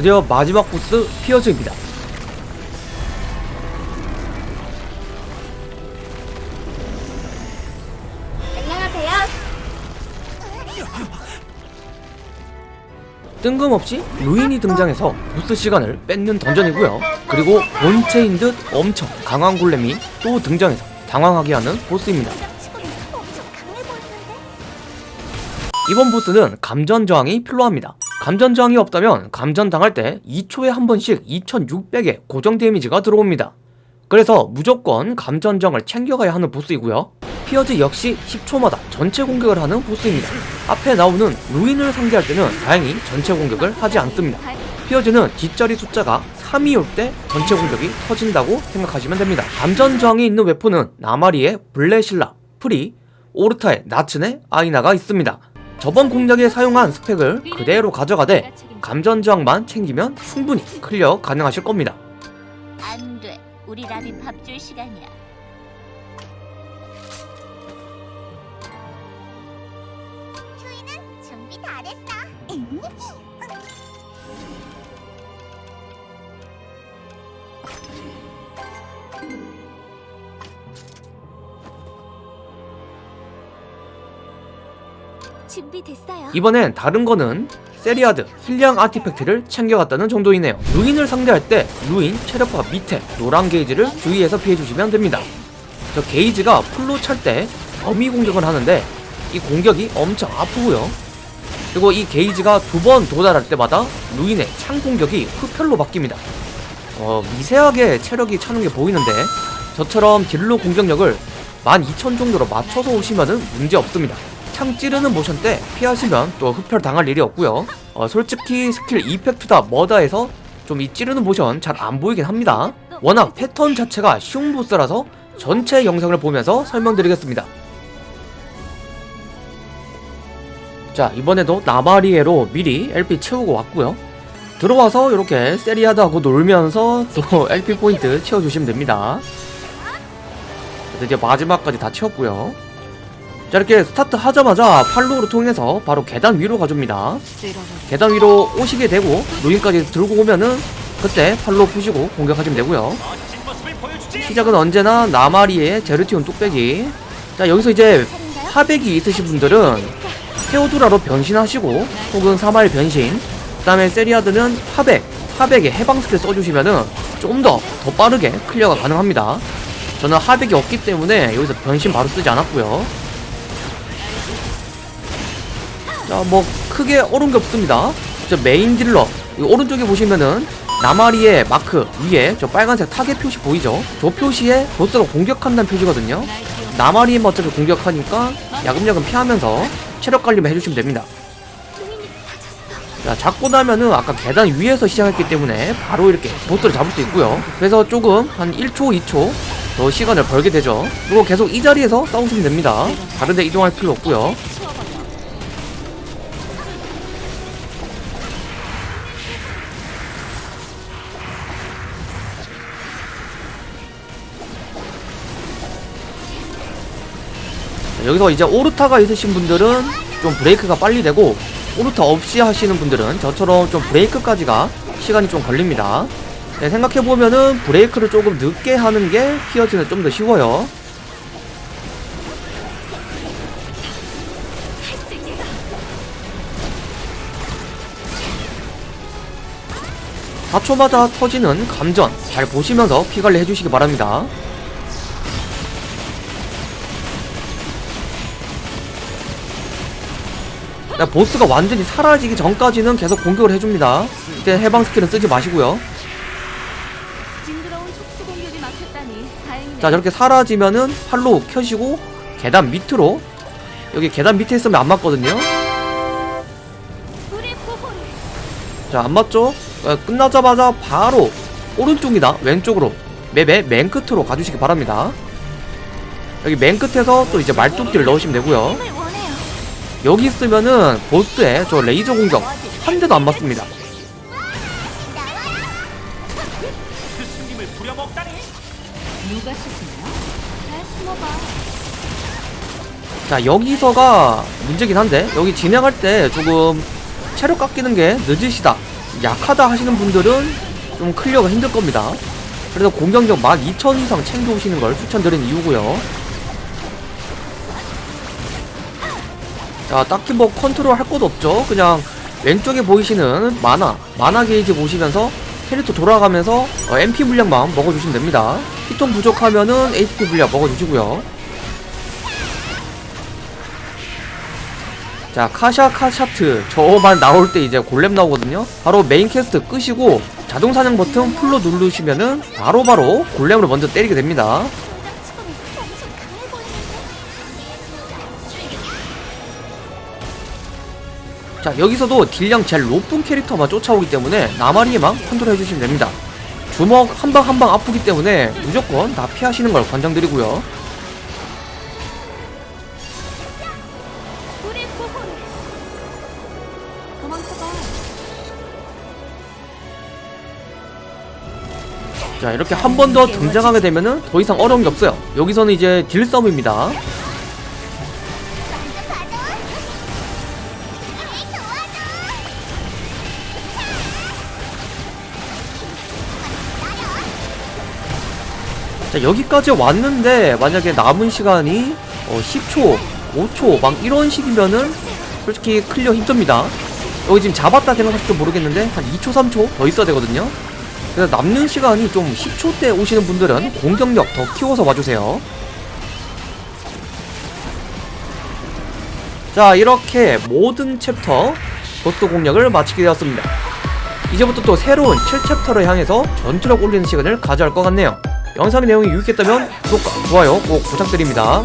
드디어 마지막 보스 피어즈입니다. 안녕하세요. 뜬금없이 루인이 등장해서 보스 시간을 뺏는 던전이고요. 그리고 본체인 듯 엄청 강한 골렘이 또 등장해서 당황하게 하는 보스입니다. 이번 보스는 감전 저항이 필요합니다. 감전 저항이 없다면 감전 당할 때 2초에 한 번씩 2600의 고정 데미지가 들어옵니다. 그래서 무조건 감전 저항을 챙겨가야 하는 보스이고요. 피어즈 역시 10초마다 전체 공격을 하는 보스입니다. 앞에 나오는 루인을 상대할 때는 다행히 전체 공격을 하지 않습니다. 피어즈는 뒷자리 숫자가 3이 올 때 전체 공격이 터진다고 생각하시면 됩니다. 감전 저항이 있는 weapon은 나마리의 블레실라, 프리, 오르타의 나츠네, 아이나가 있습니다. 저번 공략에 사용한 스펙을 그대로 가져가되 감전 저항만 챙기면 충분히 클리어 가능하실 겁니다. 안 돼. 우리 라비 밥줄 시간이야. 휴이는 준비 다 됐어. 준비됐어요. 이번엔 다른 거는 세리아드 heal량 artifact를 챙겨갔다는 정도이네요. 루인을 상대할 때 루인 체력바 밑에 노란 게이지를 주의해서 피해주시면 됩니다. 저 게이지가 full로 찰때 범위 공격을 하는데 이 공격이 엄청 아프고요. 그리고 이 게이지가 두 번 도달할 때마다 루인의 창 공격이 흡혈로 바뀝니다. 어, 미세하게 체력이 차는 게 보이는데 저처럼 deal로 공격력을 12,000 정도로 맞춰서 오시면은 문제 없습니다. 창 찌르는 모션 때 피하시면 또 흡혈 당할 일이 없고요. 어, 솔직히 skill effect다 뭐다 해서 좀 이 찌르는 모션 잘 안 보이긴 합니다. 워낙 패턴 자체가 쉬운 보스라서 전체 영상을 보면서 설명드리겠습니다. 자 이번에도 나바리에로 미리 LP 채우고 왔고요. 들어와서 이렇게 세리아드하고 놀면서 또 LP 포인트 채워주시면 됩니다. 드디어 마지막까지 다 채웠고요. 자 이렇게 스타트 하자마자 follow를 통해서 바로 계단 위로 가줍니다. 계단 위로 오시게 되고 루인까지 들고 오면은 그때 follow 푸시고 공격하시면 되고요. 시작은 언제나 나마리의 제르티온 뚝배기. 자 여기서 이제 하백이 있으신 분들은 테오도라로 변신하시고 혹은 사마일 변신 그 다음에 세리아드는 하백 하백에 해방 스킬 써주시면은 좀 더 더 빠르게 clear가 가능합니다 저는 하백이 없기 때문에 여기서 변신 바로 쓰지 않았고요 자 뭐 크게 어려운 게 없습니다 저 main dealer 이 오른쪽에 보시면은 나마리의 마크 위에 저 빨간색 타겟 표시 보이죠? 저 표시에 보스가 공격한다는 표시거든요 나마리는 어차피 공격하니까 야금야금 피하면서 체력 관리만 해주시면 됩니다. 자, 잡고 나면은 아까 계단 위에서 시작했기 때문에 바로 이렇게 보스를 잡을 수 있고요. 그래서 조금 한 1초, 2초 더 시간을 벌게 되죠. 그리고 계속 이 자리에서 싸우시면 됩니다. 다른 데 이동할 필요 없고요. 여기서 이제 오르타가 있으신 분들은 좀 브레이크가 빨리 되고 오르타 없이 하시는 분들은 저처럼 좀 브레이크까지가 시간이 좀 걸립니다. 네, 생각해보면은 브레이크를 조금 늦게 하는 게 피어즈는 좀 더 쉬워요. 사초마다 터지는 감전 잘 보시면서 피관리 해주시기 바랍니다 보스가 완전히 사라지기 전까지는 계속 공격을 해줍니다. 이때 해방 스킬은 쓰지 마시고요. 자, 저렇게 사라지면은 팔로 켜시고 계단 밑으로 여기 계단 밑에 있으면 안 맞거든요. 자, 안 맞죠? 어, 끝나자마자 바로 오른쪽이나 왼쪽으로 맵의 맨 끝으로 가주시기 바랍니다. 여기 맨 끝에서 또 이제 말뚝기를 넣으시면 되고요. 여기 있으면은 보스의 저 레이저 공격 한 대도 안 맞습니다. 자 여기서가 문제긴 한데 여기 진행할 때 조금 체력 깎이는 게 늦으시다 약하다 하시는 분들은 좀 clear가 힘들 겁니다. 그래서 공격력 12,000 이상 챙겨오시는 걸 추천드리는 이유고요. 자, 딱히 뭐 컨트롤 할 것도 없죠. 그냥 왼쪽에 보이시는 만화, 만화 게이지 보시면서 캐릭터 돌아가면서 어, MP 물량만 먹어주시면 됩니다. 피통 부족하면은 HP 물량 먹어주시고요. 자, 카샤 카샤트 저만 나올 때 이제 골렘 나오거든요. 바로 메인 캐스트 끄시고 자동 사냥 버튼 풀로 누르시면은 바로바로 골렘으로 먼저 때리게 됩니다. 자 여기서도 deal량 제일 높은 캐릭터만 쫓아오기 때문에 나마리에만 컨트롤 해주시면 됩니다. 주먹 한 방 한 방 아프기 때문에 무조건 다 피하시는 걸 권장드리고요. 자 이렇게 한 번 더 등장하게 되면은 더 이상 어려운 게 없어요. 여기서는 이제 deal 싸움입니다 자 여기까지 왔는데 만약에 남은 시간이 어, 10초 5초 막 이런 식이면은 솔직히 clear 힘듭니다. 여기 지금 잡았다 생각하실지 모르겠는데 한 2초 3초 더 있어야 되거든요. 그래서 남는 시간이 좀 10초대 오시는 분들은 공격력 더 키워서 와주세요. 자 이렇게 모든 챕터 보스 공략을 마치게 되었습니다. 이제부터 또 새로운 7챕터를 향해서 전투력 올리는 시간을 가져갈 것 같네요 영상의 내용이 유익했다면 구독과 좋아요 꼭 부탁드립니다